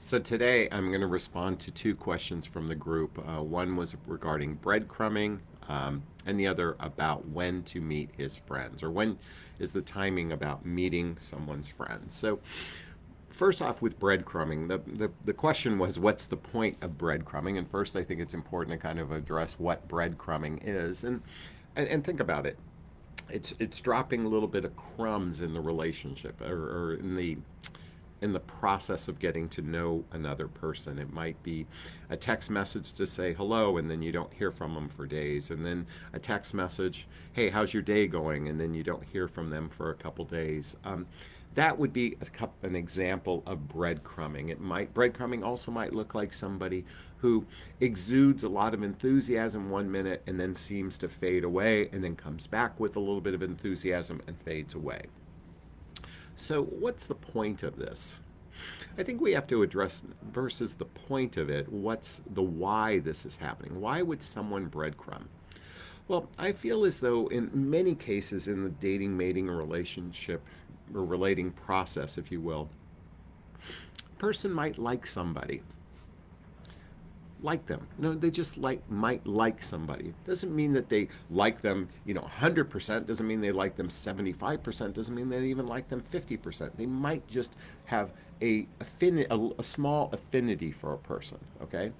So today I'm going to respond to two questions from the group. Uh, one was regarding breadcrumbing, um, and the other about when to meet his friends, or when is the timing about meeting someone's friends. So first off with breadcrumbing, the, the, the question was what's the point of breadcrumbing? And first I think it's important to kind of address what breadcrumbing is. And, and, and think about it. It's, it's dropping a little bit of crumbs in the relationship or, or in the in the process of getting to know another person. It might be a text message to say hello and then you don't hear from them for days. And then a text message, hey, how's your day going? And then you don't hear from them for a couple days. Um, that would be a, an example of breadcrumbing. It might breadcrumbing also might look like somebody who exudes a lot of enthusiasm one minute and then seems to fade away and then comes back with a little bit of enthusiasm and fades away. So what's the point of this? I think we have to address versus the point of it, what's the why this is happening? Why would someone breadcrumb? Well, I feel as though in many cases in the dating, mating, relationship, or relating process, if you will, a person might like somebody like them. No, they just like might like somebody. Doesn't mean that they like them, you know, 100%. Doesn't mean they like them 75%. Doesn't mean they even like them 50%. They might just have a, affinity, a, a small affinity for a person, okay?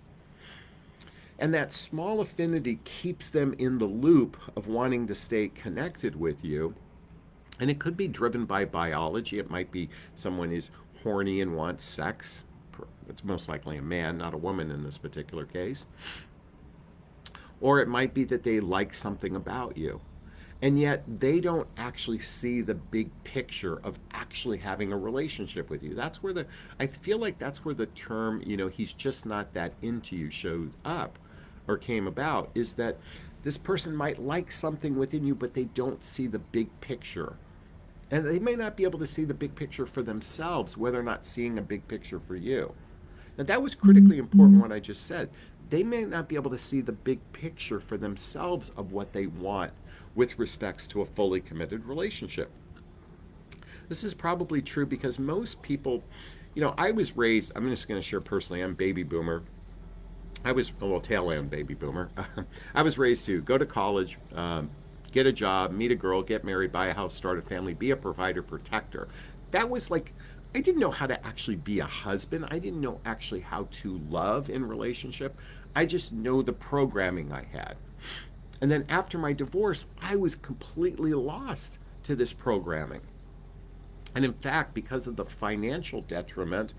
And that small affinity keeps them in the loop of wanting to stay connected with you. And it could be driven by biology. It might be someone is horny and wants sex it's most likely a man, not a woman in this particular case. Or it might be that they like something about you. And yet they don't actually see the big picture of actually having a relationship with you. That's where the, I feel like that's where the term, you know, he's just not that into you showed up or came about is that this person might like something within you, but they don't see the big picture. And they may not be able to see the big picture for themselves, whether or not seeing a big picture for you. Now that was critically important what I just said. They may not be able to see the big picture for themselves of what they want with respects to a fully committed relationship. This is probably true because most people, you know, I was raised, I'm just going to share personally, I'm baby boomer. I was, well, tail end baby boomer. I was raised to go to college, um, get a job, meet a girl, get married, buy a house, start a family, be a provider, protector. That was like I didn't know how to actually be a husband. I didn't know actually how to love in relationship. I just know the programming I had. And then after my divorce, I was completely lost to this programming. And in fact, because of the financial detriment,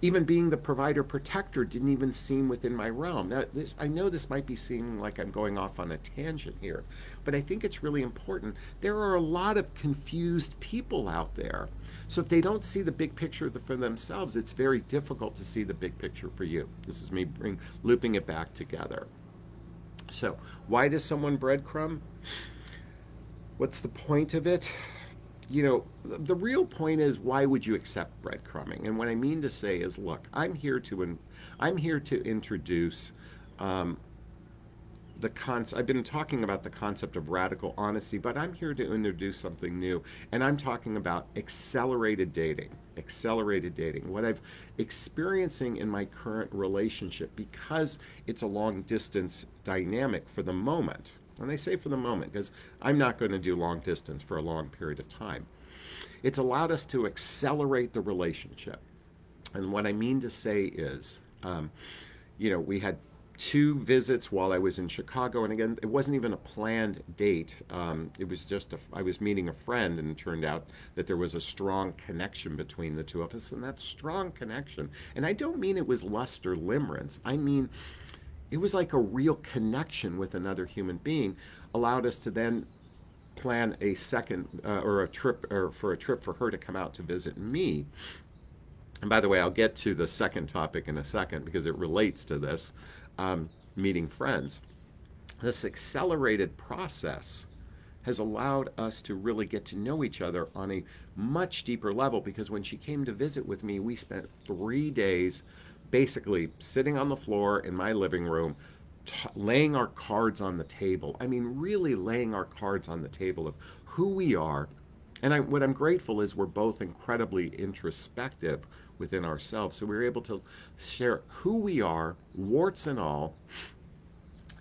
even being the provider protector didn't even seem within my realm. Now, this, I know this might be seeming like I'm going off on a tangent here, but I think it's really important. There are a lot of confused people out there. So if they don't see the big picture for themselves, it's very difficult to see the big picture for you. This is me bring, looping it back together. So why does someone breadcrumb? What's the point of it? You know, the real point is why would you accept breadcrumbing? And what I mean to say is, look, I'm here to, I'm here to introduce um, the concept. I've been talking about the concept of radical honesty, but I'm here to introduce something new, and I'm talking about accelerated dating. Accelerated dating. What I've experiencing in my current relationship, because it's a long distance dynamic for the moment, and I say for the moment because I'm not going to do long distance for a long period of time. It's allowed us to accelerate the relationship. And what I mean to say is, um, you know, we had two visits while I was in Chicago. And again, it wasn't even a planned date. Um, it was just, a, I was meeting a friend and it turned out that there was a strong connection between the two of us. And that strong connection, and I don't mean it was lust or limerence. I mean, it was like a real connection with another human being allowed us to then plan a second uh, or a trip or for a trip for her to come out to visit me. And by the way i'll get to the second topic in a second because it relates to this um, meeting friends. This accelerated process has allowed us to really get to know each other on a much deeper level because when she came to visit with me we spent three days basically sitting on the floor in my living room, laying our cards on the table. I mean, really laying our cards on the table of who we are, And I, what I'm grateful is we're both incredibly introspective within ourselves. So we we're able to share who we are, warts and all.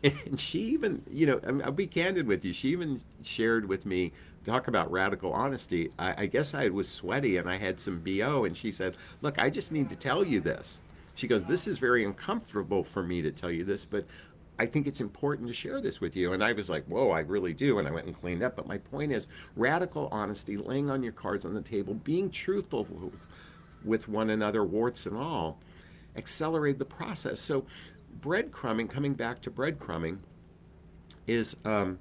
And she even, you know, I'll be candid with you. She even shared with me, talk about radical honesty. I, I guess I was sweaty and I had some BO. And she said, Look, I just need to tell you this. She goes, This is very uncomfortable for me to tell you this, but I think it's important to share this with you. And I was like, whoa, I really do. And I went and cleaned up. But my point is radical honesty, laying on your cards on the table, being truthful with one another, warts and all, accelerate the process. So, breadcrumbing, coming back to breadcrumbing, is, um,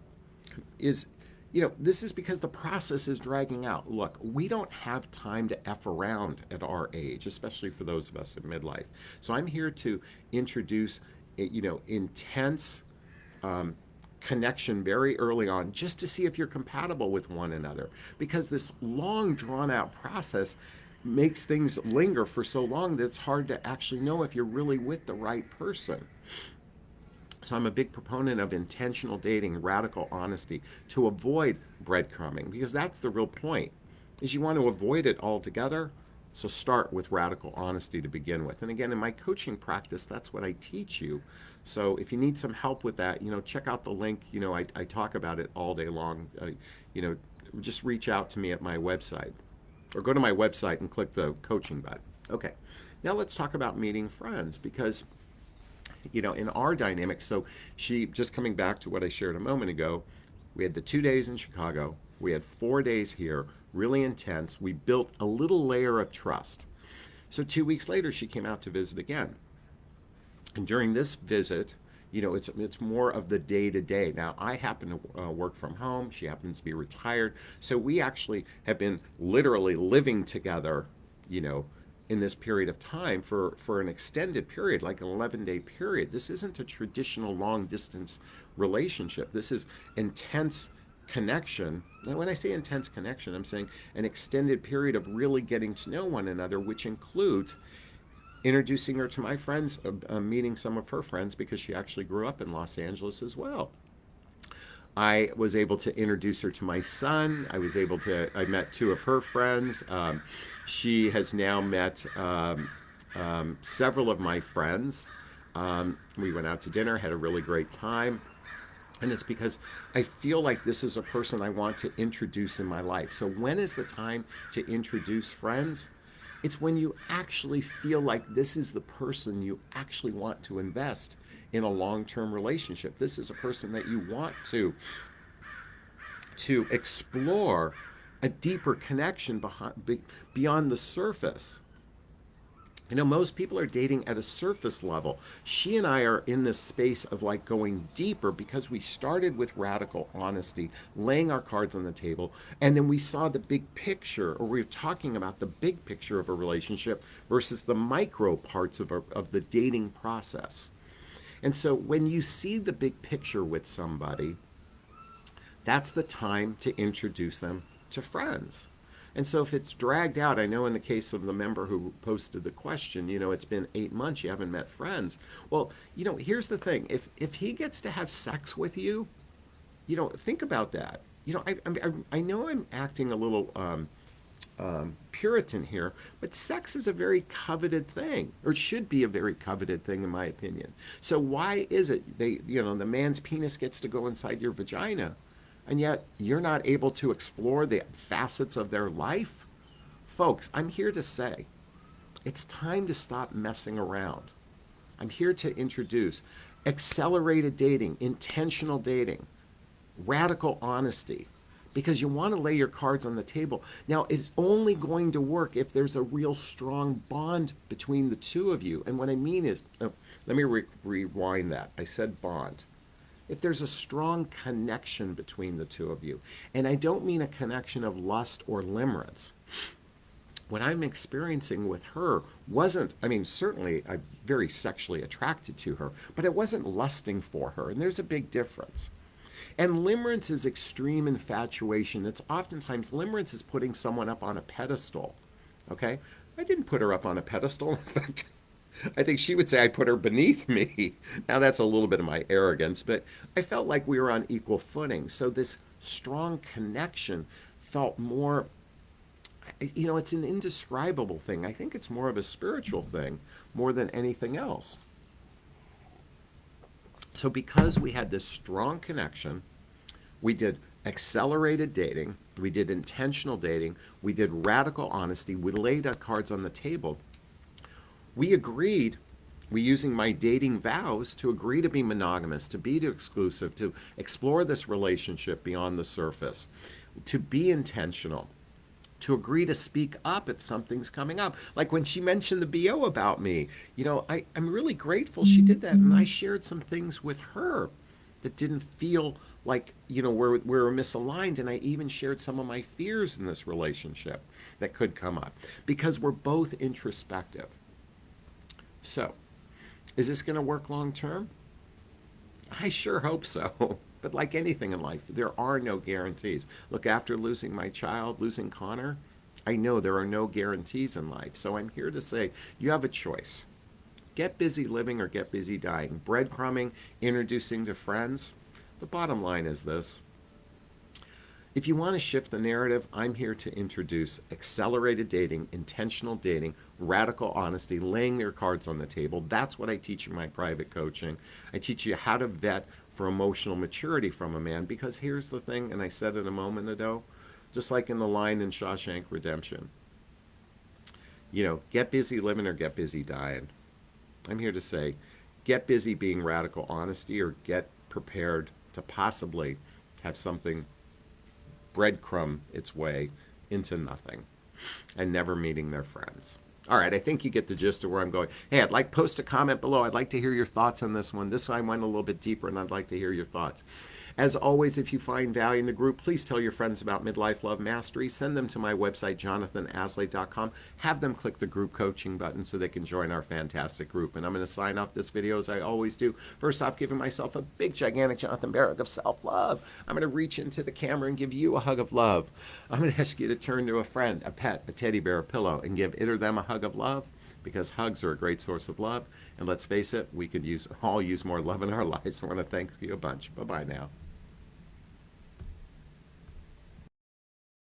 is, you know, this is because the process is dragging out. Look, we don't have time to F around at our age, especially for those of us in midlife. So I'm here to introduce you know, intense um, connection very early on just to see if you're compatible with one another. Because this long, drawn out process makes things linger for so long that it's hard to actually know if you're really with the right person. So I'm a big proponent of intentional dating, radical honesty to avoid breadcrumbing because that's the real point. Is you want to avoid it altogether so start with radical honesty to begin with. And again, in my coaching practice, that's what I teach you. So if you need some help with that, you know, check out the link. You know, I, I talk about it all day long. Uh, you know, just reach out to me at my website or go to my website and click the coaching button. Okay, now let's talk about meeting friends because, you know, in our dynamic, so she, just coming back to what I shared a moment ago, we had the two days in Chicago, we had four days here, really intense. We built a little layer of trust. So two weeks later, she came out to visit again. And during this visit, you know, it's it's more of the day to day. Now, I happen to uh, work from home. She happens to be retired, so we actually have been literally living together, you know, in this period of time for for an extended period, like an 11 day period. This isn't a traditional long distance relationship. This is intense connection. Now, when I say intense connection, I'm saying an extended period of really getting to know one another, which includes introducing her to my friends, uh, uh, meeting some of her friends because she actually grew up in Los Angeles as well. I was able to introduce her to my son. I was able to, I met two of her friends. Um, she has now met um, um, several of my friends. Um, we went out to dinner, had a really great time. And it's because I feel like this is a person I want to introduce in my life. So, when is the time to introduce friends? It's when you actually feel like this is the person you actually want to invest in a long term relationship. This is a person that you want to, to explore a deeper connection behind, beyond the surface. You know, most people are dating at a surface level. She and I are in this space of like going deeper because we started with radical honesty, laying our cards on the table, and then we saw the big picture, or we were talking about the big picture of a relationship versus the micro parts of, a, of the dating process. And so when you see the big picture with somebody, that's the time to introduce them to friends. And so if it's dragged out, I know in the case of the member who posted the question, you know, it's been eight months, you haven't met friends. Well, you know, here's the thing. If, if he gets to have sex with you, you know, think about that. You know, I, I, I know I'm acting a little um, um, Puritan here, but sex is a very coveted thing, or should be a very coveted thing, in my opinion. So why is it they, you know, the man's penis gets to go inside your vagina? And yet you're not able to explore the facets of their life? Folks, I'm here to say it's time to stop messing around. I'm here to introduce accelerated dating, intentional dating, radical honesty, because you want to lay your cards on the table. Now, it's only going to work if there's a real strong bond between the two of you. And what I mean is, oh, let me re- rewind that. I said bond if there's a strong connection between the two of you. And I don't mean a connection of lust or limerence. What I'm experiencing with her wasn't, I mean, certainly I'm very sexually attracted to her, but it wasn't lusting for her. And there's a big difference. And limerence is extreme infatuation. It's oftentimes, limerence is putting someone up on a pedestal. Okay? I didn't put her up on a pedestal. In fact, I think she would say I put her beneath me. Now that's a little bit of my arrogance, but I felt like we were on equal footing. So this strong connection felt more you know, it's an indescribable thing. I think it's more of a spiritual thing more than anything else. So, because we had this strong connection, we did accelerated dating, we did intentional dating, we did radical honesty, we laid our cards on the table. We agreed, we using my dating vows to agree to be monogamous, to be exclusive, to explore this relationship beyond the surface, to be intentional to agree to speak up if something's coming up. Like when she mentioned the BO about me, you know, I, I'm really grateful she did that. And I mm-hmm. shared some things with her that didn't feel like, you know, we're, we're misaligned. And I even shared some of my fears in this relationship that could come up because we're both introspective. So, is this going to work long term? I sure hope so. But like anything in life, there are no guarantees. Look, after losing my child, losing Connor, I know there are no guarantees in life. So I'm here to say you have a choice. Get busy living or get busy dying. Breadcrumbing, introducing to friends. The bottom line is this. If you want to shift the narrative, I'm here to introduce accelerated dating, intentional dating, radical honesty, laying their cards on the table. That's what I teach in my private coaching. I teach you how to vet for emotional maturity from a man. Because here's the thing, and I said it a moment ago, just like in the line in Shawshank Redemption, you know, get busy living or get busy dying. I'm here to say, get busy being radical honesty or get prepared to possibly have something breadcrumb its way into nothing and never meeting their friends. All right, I think you get the gist of where I'm going. Hey, I'd like post a comment below. I'd like to hear your thoughts on this one. This one went a little bit deeper, and I'd like to hear your thoughts. As always, if you find value in the group, please tell your friends about Midlife Love Mastery. Send them to my website, jonathanaslay.com. Have them click the group coaching button so they can join our fantastic group. And I'm going to sign off this video as I always do. First off, giving myself a big, gigantic Jonathan Barrick of self-love. I'm going to reach into the camera and give you a hug of love. I'm going to ask you to turn to a friend, a pet, a teddy bear, a pillow, and give it or them a hug of love because hugs are a great source of love. And let's face it, we could use all use more love in our lives. I want to thank you a bunch. Bye-bye now.